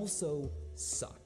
also suck.